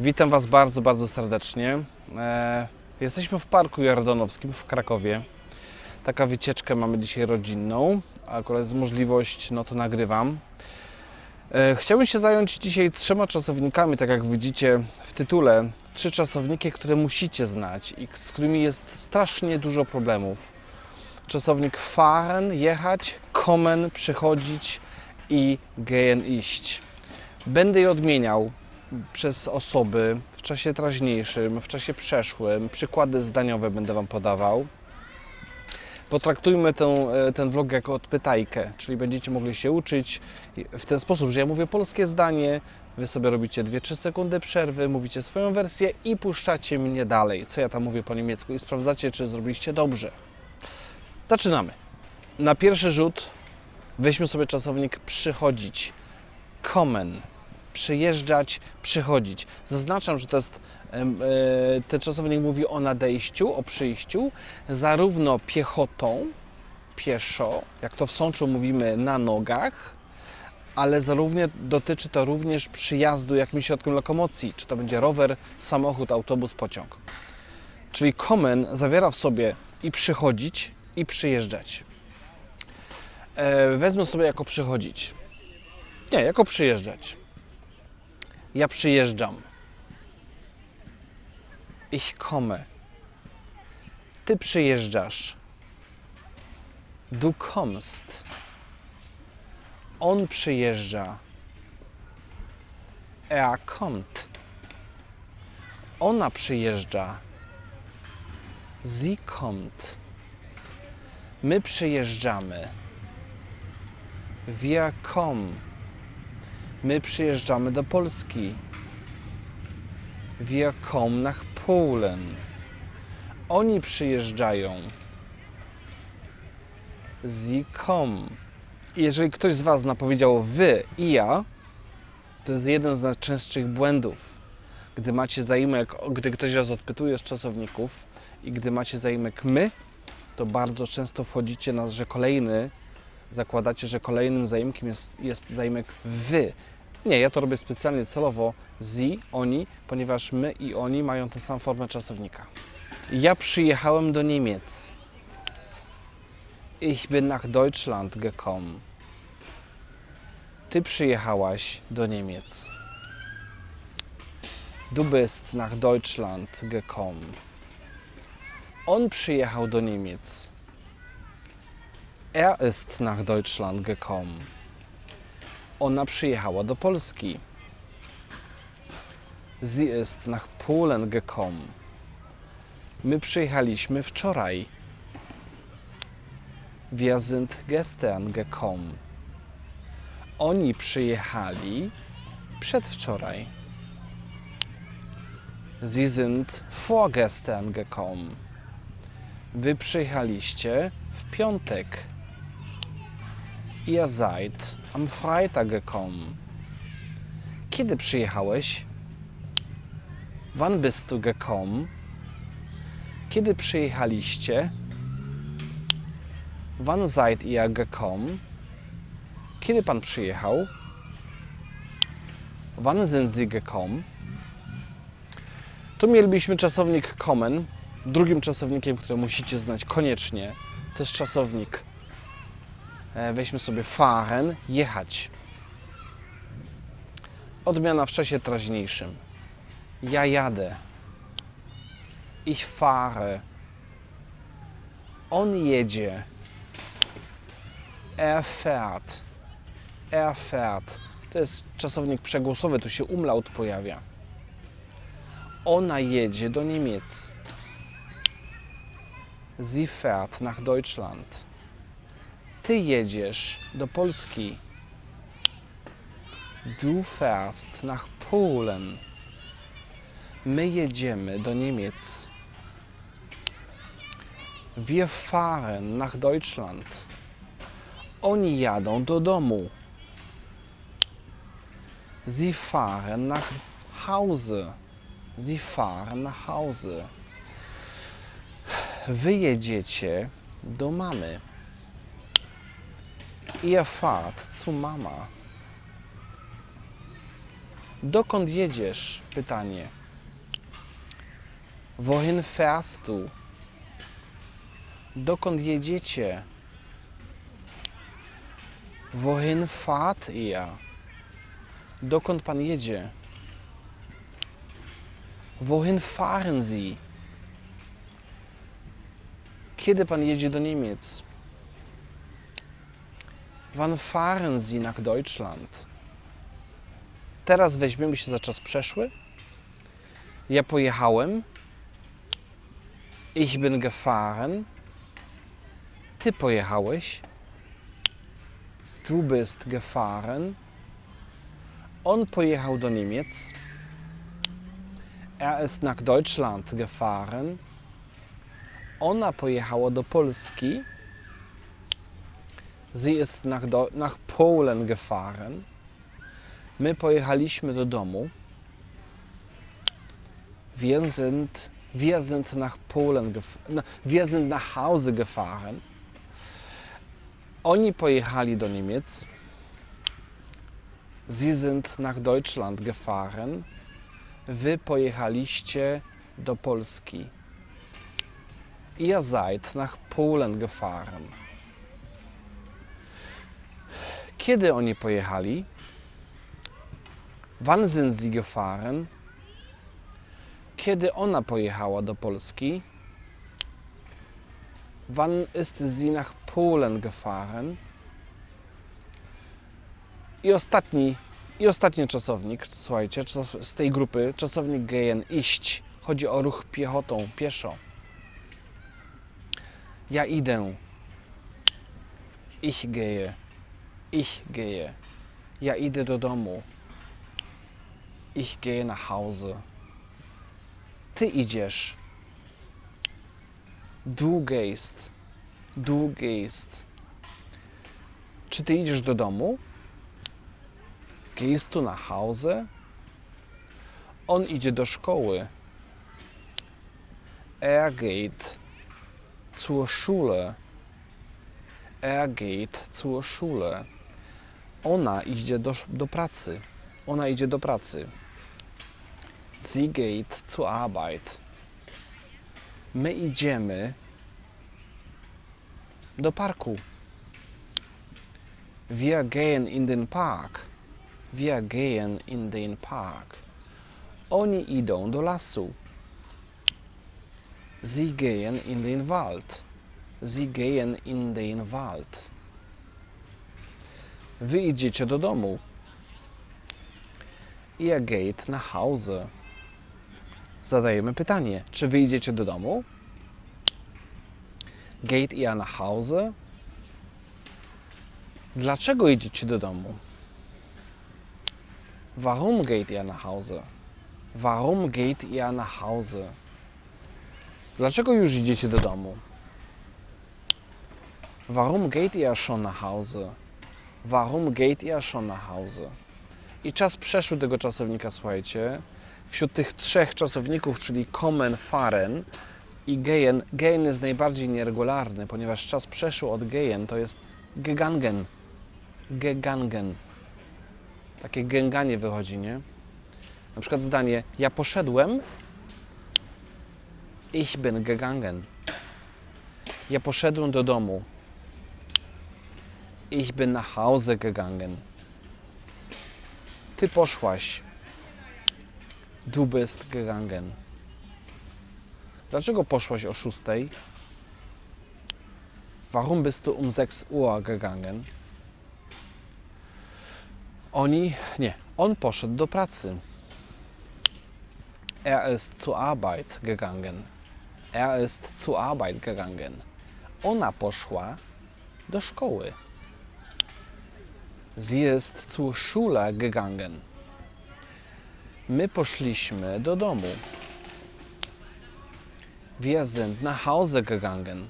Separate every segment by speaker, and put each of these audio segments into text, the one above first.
Speaker 1: Witam Was bardzo, bardzo serdecznie. E, jesteśmy w Parku Jordanowskim w Krakowie. Taka wycieczkę mamy dzisiaj rodzinną. Akurat jest możliwość, no to nagrywam. E, chciałbym się zająć dzisiaj trzema czasownikami, tak jak widzicie w tytule. Trzy czasowniki, które musicie znać i z którymi jest strasznie dużo problemów. Czasownik fahren, jechać, kommen, przychodzić i gehen, iść. Będę je odmieniał przez osoby w czasie teraźniejszym, w czasie przeszłym. Przykłady zdaniowe będę Wam podawał. Potraktujmy tę, ten vlog jako odpytajkę, czyli będziecie mogli się uczyć w ten sposób, że ja mówię polskie zdanie, Wy sobie robicie 2-3 sekundy przerwy, mówicie swoją wersję i puszczacie mnie dalej, co ja tam mówię po niemiecku i sprawdzacie, czy zrobiliście dobrze. Zaczynamy. Na pierwszy rzut weźmy sobie czasownik przychodzić. Kommen. Przyjeżdżać, przychodzić. Zaznaczam, że to jest e, ten czasownik mówi o nadejściu, o przyjściu, zarówno piechotą, pieszo, jak to w Sączu mówimy na nogach, ale zarówno dotyczy to również przyjazdu jakimś środkiem lokomocji, czy to będzie rower, samochód, autobus, pociąg. Czyli kommen zawiera w sobie i przychodzić, i przyjeżdżać. E, wezmę sobie jako przychodzić. Nie, jako przyjeżdżać. Ja przyjeżdżam. Ich komme. Ty przyjeżdżasz. Du kommst. On przyjeżdża. Er kommt. Ona przyjeżdża. Sie kommt. My przyjeżdżamy. Wir kommen. My przyjeżdżamy do Polski. Wir kommen nach Polen. Oni przyjeżdżają. Sie kommen. Jeżeli ktoś z Was napowiedział wy i ja, to jest jeden z najczęstszych błędów. Gdy macie zaimek, gdy ktoś Was odpytuje z czasowników i gdy macie zaimek my, to bardzo często wchodzicie na, że kolejny, zakładacie, że kolejnym zaimkiem jest, jest zaimek wy. Nie, ja to robię specjalnie celowo sie, oni, ponieważ my i oni mają tę samą formę czasownika. Ja przyjechałem do Niemiec. Ich bin nach Deutschland gekommen. Ty przyjechałaś do Niemiec. Du bist nach Deutschland gekommen. On przyjechał do Niemiec. Er ist nach Deutschland gekommen. Ona przyjechała do Polski. Sie ist nach Polen gekommen. My przyjechaliśmy wczoraj. Wir sind gestern gekommen. Oni przyjechali przedwczoraj. Sie sind vorgestern gekommen. Wy przyjechaliście w piątek. Ihr seid am Freitag gekommen. Kiedy przyjechałeś? Wann bist du gekommen? Kiedy przyjechaliście? Wann seid ihr gekommen? Kiedy pan przyjechał? Wann sind Sie gekommen? Tu mielibyśmy czasownik kommen. Drugim czasownikiem, który musicie znać koniecznie, to jest czasownik. E, Weźmy sobie fahren, jechać. Odmiana w czasie teraźniejszym. Ja jadę. Ich fahre. On jedzie. Er fährt. Er fährt. To jest czasownik przegłosowy, tu się umlaut pojawia. Ona jedzie do Niemiec. Sie fährt nach Deutschland. Ty jedziesz do Polski. Du fährst nach Polen. My jedziemy do Niemiec. Wir fahren nach Deutschland. Oni jadą do domu. Sie fahren nach Hause. Sie fahren nach Hause. Wy jedziecie do mamy. Ihr fahrt zu Mama. Dokąd jedziesz? Pytanie. Wohin fährst du? Dokąd jedziecie? Wohin fahrt ihr? Dokąd pan jedzie? Wohin fahren Sie? Kiedy pan jedzie do Niemiec? Wann fahren Sie nach Deutschland? Teraz weźmiemy się za czas przeszły. Ja pojechałem. Ich bin gefahren. Ty pojechałeś. Du bist gefahren. On pojechał do Niemiec. Er ist nach Deutschland gefahren. Ona pojechała do Polski. Sie ist nach, Do nach Polen gefahren. My pojechaliśmy do domu. Wir sind, wir sind nach Polen gef- na- wir sind nach Hause gefahren. Oni pojechali do Niemiec. Sie sind nach Deutschland gefahren. Wy pojechaliście do Polski. Ihr seid nach Polen gefahren. Kiedy oni pojechali? Wann sind sie gefahren? Kiedy ona pojechała do Polski? Wann ist sie nach Polen gefahren? I ostatni, i ostatni czasownik, słuchajcie, z tej grupy, czasownik gehen, iść. Chodzi o ruch piechotą, pieszo. Ja idę. Ich gehe. Ich gehe. Ja idę do domu. Ich gehe nach Hause. Ty idziesz. Du gehst. Du gehst. Czy ty idziesz do domu? Gehst du nach Hause? On idzie do szkoły. Er geht zur Schule. Er geht zur Schule. Ona idzie do, do pracy. Ona idzie do pracy. Sie geht zur Arbeit. My idziemy do parku. Wir gehen in den Park. Wir gehen in den Park. Oni idą do lasu. Sie gehen in den Wald. Sie gehen in den Wald. Wy idziecie do domu. Ihr geht nach Hause. Zadajemy pytanie, czy wy idziecie do domu? Geht ihr nach Hause? Dlaczego idziecie do domu? Warum geht ihr nach Hause? Warum geht ihr nach Hause? Dlaczego już idziecie do domu? Warum geht ihr schon nach Hause? Warum geht ihr schon nach Hause? I czas przeszły tego czasownika, słuchajcie. Wśród tych trzech czasowników, czyli kommen, fahren i gehen, gehen jest najbardziej nieregularny, ponieważ czas przeszły od gehen to jest gegangen. Gegangen. Takie gęganie wychodzi, nie? Na przykład zdanie ja poszedłem Ich bin gegangen. Ja poszedłem do domu. Ich bin nach Hause gegangen. Ty poszłaś. Du bist gegangen. Dlaczego poszłaś o 6? Warum bist du um 6 Uhr gegangen? Oni, nie, on poszedł do pracy. Er ist zur Arbeit gegangen. Er ist zur Arbeit gegangen. Ona poszła do szkoły. Sie ist zur Schule gegangen. My poszliśmy do domu. Wir sind nach Hause gegangen.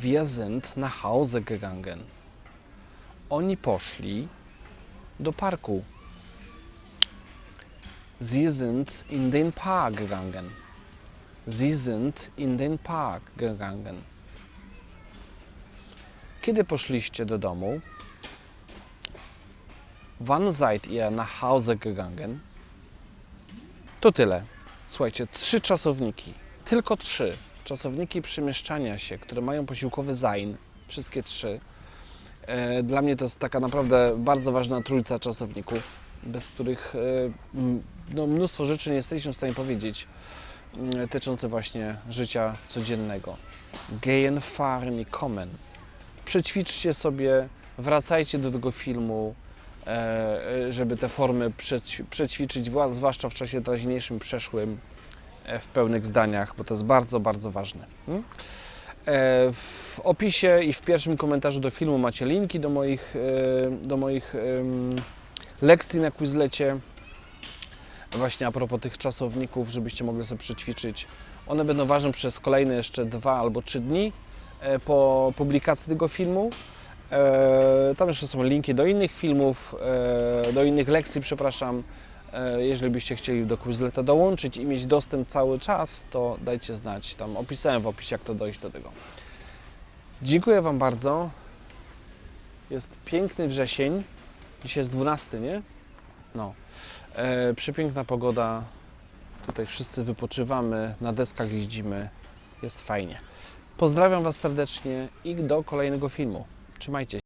Speaker 1: Wir sind nach Hause gegangen. Oni poszli do parku. Sie sind in den Park gegangen. Sie sind in den Park gegangen. Kiedy poszliście do domu? Wann seid ihr nach Hause gegangen? To tyle. Słuchajcie, trzy czasowniki, tylko trzy czasowniki przemieszczania się, które mają posiłkowy zain, wszystkie trzy. E, Dla mnie to jest taka naprawdę bardzo ważna trójca czasowników, bez których e, no, mnóstwo rzeczy nie jesteśmy w stanie powiedzieć m, dotyczące właśnie życia codziennego. Gehen, fahren i kommen. Przećwiczcie sobie, wracajcie do tego filmu, żeby te formy przećwi- przećwiczyć, wła- zwłaszcza w czasie teraźniejszym, przeszłym, e, w pełnych zdaniach, bo to jest bardzo, bardzo ważne. Mm? E, W opisie i w pierwszym komentarzu do filmu macie linki do moich, e, do moich lekcji na Quizlecie. Właśnie a propos tych czasowników, żebyście mogli sobie przećwiczyć. One będą ważne przez kolejne jeszcze dwa albo trzy dni e, po publikacji tego filmu. E, Tam jeszcze są linki do innych filmów, e, do innych lekcji, przepraszam. E, Jeżeli byście chcieli do Quizleta dołączyć i mieć dostęp cały czas, to dajcie znać. Tam opisałem w opisie, jak to dojść do tego. Dziękuję Wam bardzo. Jest piękny wrzesień. Dzisiaj jest 12, nie? No. E, przepiękna pogoda. Tutaj wszyscy wypoczywamy, na deskach jeździmy. Jest fajnie. Pozdrawiam Was serdecznie i do kolejnego filmu. Trzymajcie się.